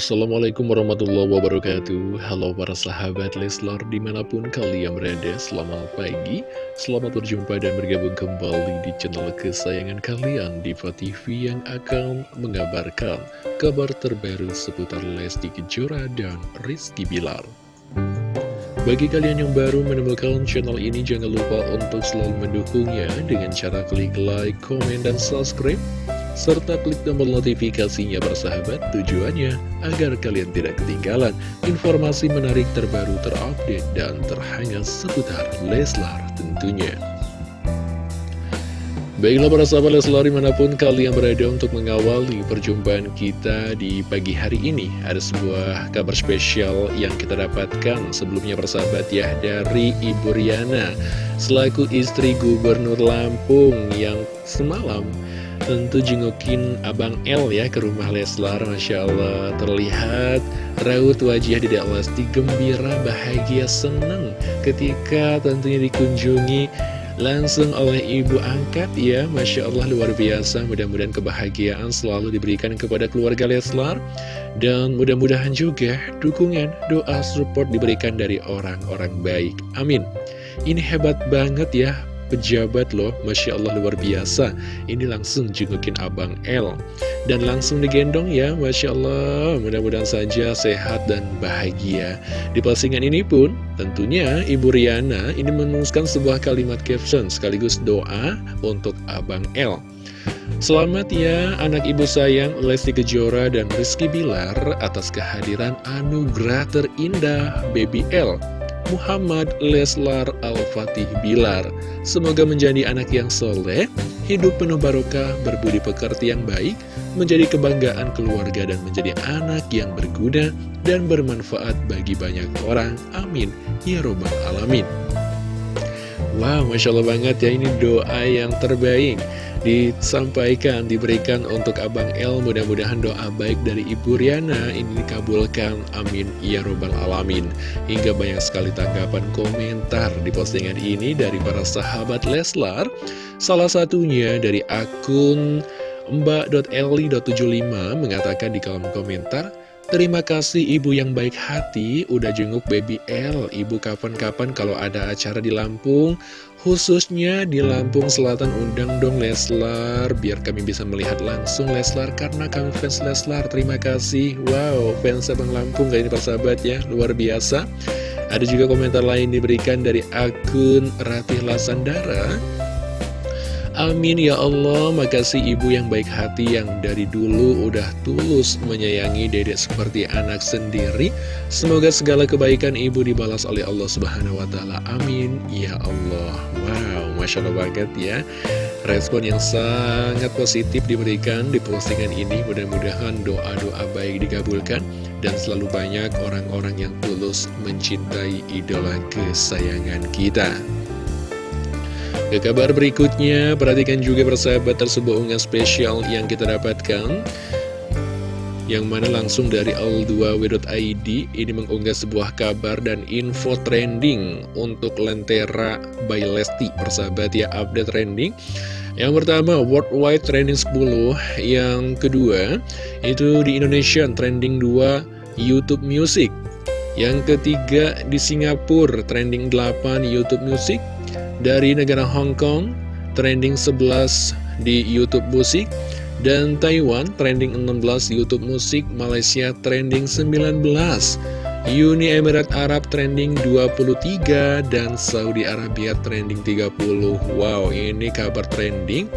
Assalamualaikum warahmatullahi wabarakatuh. Halo para sahabat Leslar di mana pun kalian berada Selamat pagi, selamat berjumpa dan bergabung kembali di channel kesayangan kalian Diva TV yang akan mengabarkan kabar terbaru seputar Lesti Kejora dan Rizky Bilar. Bagi kalian yang baru menemukan channel ini, jangan lupa untuk selalu mendukungnya dengan cara klik like, komen, dan subscribe serta klik tombol notifikasinya bersahabat tujuannya agar kalian tidak ketinggalan informasi menarik terbaru terupdate dan terhangat seputar Leslar tentunya. Baiklah para sahabat Leslar di mana pun kalian berada untuk mengawali perjumpaan kita di pagi hari ini Ada sebuah kabar spesial yang kita dapatkan sebelumnya persahabat ya dari Ibu Riana Selaku istri Gubernur Lampung yang semalam tentu jengukin Abang L ya ke rumah Leslar Masya Allah. Terlihat raut wajah Dedek Lesti gembira, bahagia, senang ketika tentunya dikunjungi langsung oleh ibu angkat ya. Masya Allah luar biasa. Mudah-mudahan kebahagiaan selalu diberikan kepada keluarga Leslar. Dan mudah-mudahan juga dukungan doa support diberikan dari orang-orang baik. Amin. Ini hebat banget ya pejabat loh Masya Allah luar biasa. Ini langsung jengukin Abang L. Dan langsung digendong ya Masya Allah. Mudah-mudahan saja sehat dan bahagia. Di postingan ini pun tentunya Ibu Riana ini menuliskan sebuah kalimat caption Sekaligus doa untuk Abang L. Selamat ya anak ibu sayang Lesti Kejora dan Rizky Bilar atas kehadiran anugerah terindah Baby L Muhammad Leslar Al-Fatih Bilar. Semoga menjadi anak yang soleh, hidup penuh barokah, berbudi pekerti yang baik, menjadi kebanggaan keluarga dan menjadi anak yang berguna dan bermanfaat bagi banyak orang. Amin. Ya Robbal Alamin. Wow, Masya Allah banget ya, ini doa yang terbaik disampaikan, diberikan untuk Abang El. Mudah-mudahan doa baik dari Ibu Riana ini dikabulkan. Amin. Ya Robbal Alamin. Hingga banyak sekali tanggapan komentar di postingan ini dari para sahabat Leslar. Salah satunya dari akun mbak.eli.75 mengatakan di kolom komentar, Terima kasih ibu yang baik hati. Udah jenguk baby L. Ibu kapan-kapan kalau ada acara di Lampung Khususnya di Lampung Selatan undang dong Leslar Biar kami bisa melihat langsung Leslar Karena kami fans Leslar. Terima kasih. Wow fans Abang Lampung kali ini persahabat ya? Luar biasa. Ada juga komentar lain diberikan dari akun Ratih Lasandara Amin ya Allah, makasih ibu yang baik hati yang dari dulu udah tulus menyayangi dedek seperti anak sendiri. Semoga segala kebaikan ibu dibalas oleh Allah Subhanahu wa Ta'ala. Amin ya Allah. Wow, masya Allah banget ya. Respon yang sangat positif diberikan di postingan ini. Mudah-mudahan doa-doa baik dikabulkan dan selalu banyak orang-orang yang tulus mencintai idola kesayangan kita. Ke kabar berikutnya, perhatikan juga persahabat tersebut unggahan spesial yang kita dapatkan. Yang mana langsung dari al2w.id ini mengunggah sebuah kabar dan info trending untuk Lentera by Lesti persahabat ya update trending. Yang pertama worldwide trending 10 yang kedua itu di Indonesia trending 2 YouTube Music. Yang ketiga di Singapura trending 8 YouTube Music dari negara Hong Kong, trending 11 di Youtube Musik, dan Taiwan, trending 16 Youtube Musik, Malaysia, trending 19, Uni Emirat Arab, trending 23, dan Saudi Arabia, trending 30. Wow, ini kabar trending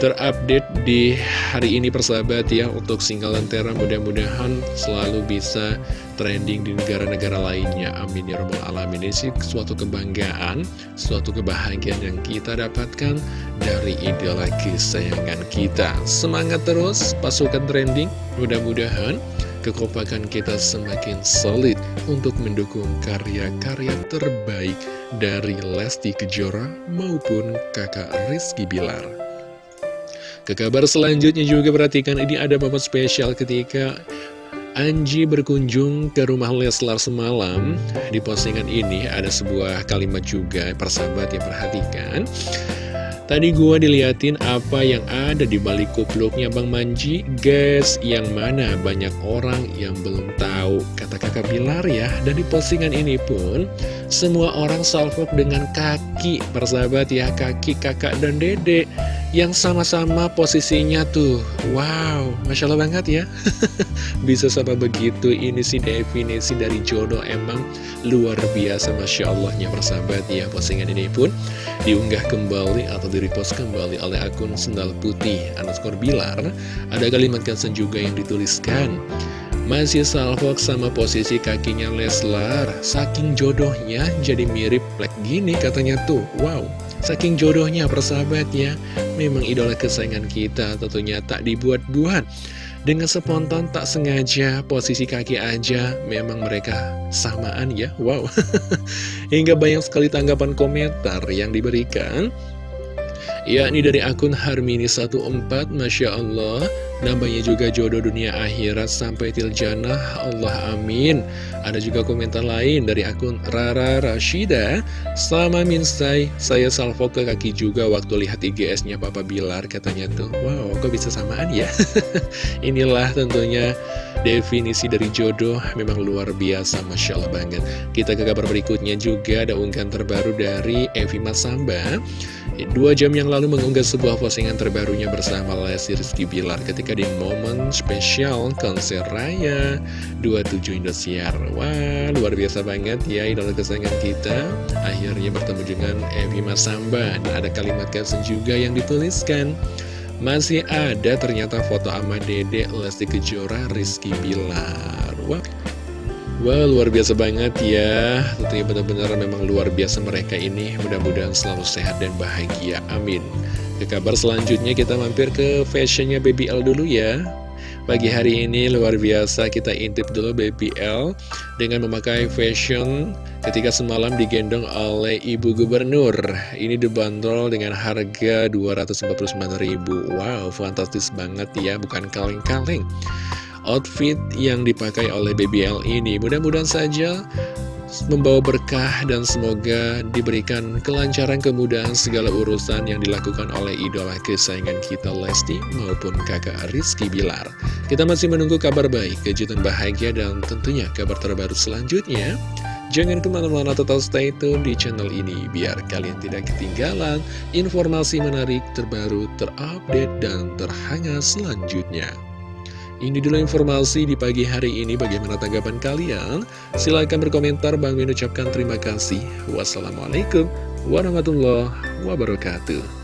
terupdate di hari ini persahabat ya untuk single Lentera mudah-mudahan selalu bisa trending di negara-negara lainnya. Amin ya robbal alamin. Ini sih suatu kebanggaan suatu kebahagiaan yang kita dapatkan dari idola kesayangan kita. Semangat terus pasukan trending. Mudah-mudahan kekompakan kita semakin solid untuk mendukung karya-karya terbaik dari Lesti Kejora maupun kakak Rizky Bilar. Ke kabar selanjutnya juga perhatikan ini ada momen spesial ketika Anji berkunjung ke rumah Leslar semalam. Di postingan ini ada sebuah kalimat juga persahabat yang perhatikan. Tadi gua diliatin apa yang ada di balik kupluknya Bang Manji. Guys, yang mana? Banyak orang yang belum tahu Kata kakak Bilar ya. Dan di postingan ini pun Semua orang salvok dengan kaki Persahabat ya, kaki kakak dan dedek yang sama-sama posisinya tuh. Wow, Masya Allah banget ya. Bisa sama begitu Ini sih definisi dari jodoh Emang luar biasa Masya Allahnya persahabat ya. Postingan ini pun diunggah kembali Atau di-repost kembali oleh akun Sendal Putih Underscore Bilar. Ada kalimat caption juga yang dituliskan masih salvok sama posisi kakinya Leslar Saking jodohnya jadi mirip plek gini katanya tuh. Wow Saking jodohnya persahabatnya Memang idola kesayangan kita tentunya tak dibuat-buat. Dengan spontan tak sengaja posisi kaki aja Memang mereka samaan ya. Wow. Hingga banyak sekali tanggapan komentar yang diberikan yakni dari akun Harmini14 Masya Allah. Namanya juga jodoh dunia akhirat sampai tiljana Allah amin. Ada juga komentar lain dari akun Rara Rashida. Sama minsai saya salvo ke kaki juga waktu lihat IGS-nya Papa Bilar katanya tuh. Wow kok bisa samaan ya? Inilah tentunya definisi dari jodoh. Memang luar biasa Masya Allah banget. Kita ke kabar berikutnya juga ada unggahan terbaru dari Evi Masamba Dua jam yang lalu mengunggah sebuah postingan terbarunya bersama Lesti Rizky Bilar ketika di momen spesial konser raya 27 Indosiar. Wah, luar biasa banget ya idola kesayangan kita. Akhirnya bertemu dengan Evi Masamba dan ada kalimat caption juga yang dituliskan. Masih ada ternyata foto sama Dede Lesti Kejora Rizky Bilar. Wah, wow, luar biasa banget ya. Tentunya benar-benar memang luar biasa mereka ini. Mudah-mudahan selalu sehat dan bahagia. Amin. Ke kabar selanjutnya kita mampir ke fashionnya Baby L dulu ya. Pagi hari ini luar biasa kita intip dulu Baby L Dengan memakai fashion ketika semalam digendong oleh Ibu Gubernur. Ini dibanderol dengan harga 249.000 Wow fantastis banget ya bukan kaleng-kaleng outfit yang dipakai oleh BBL ini. Mudah-mudahan saja membawa berkah dan semoga diberikan kelancaran kemudahan segala urusan yang dilakukan oleh idola kesayangan kita Lesti maupun kakak Rizky Bilar. Kita masih menunggu kabar baik, kejutan bahagia dan tentunya kabar terbaru selanjutnya. Jangan ke mana-mana tetap stay tune di channel ini biar kalian tidak ketinggalan informasi menarik terbaru, terupdate, dan terhangat selanjutnya. Ini dulu informasi di pagi hari ini. Bagaimana tanggapan kalian? Silahkan berkomentar. Bang Min ucapkan terima kasih. Wassalamualaikum warahmatullahi wabarakatuh.